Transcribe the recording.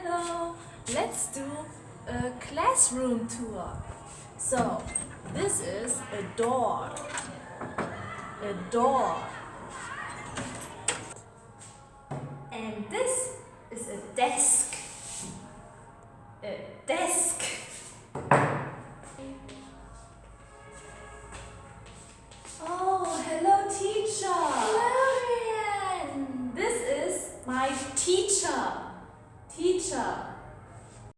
Hello, let's do a classroom tour. So, this is a door. A door. And this is a desk. A desk. Oh, hello teacher. Hello, Ryan. This is my teacher teacher.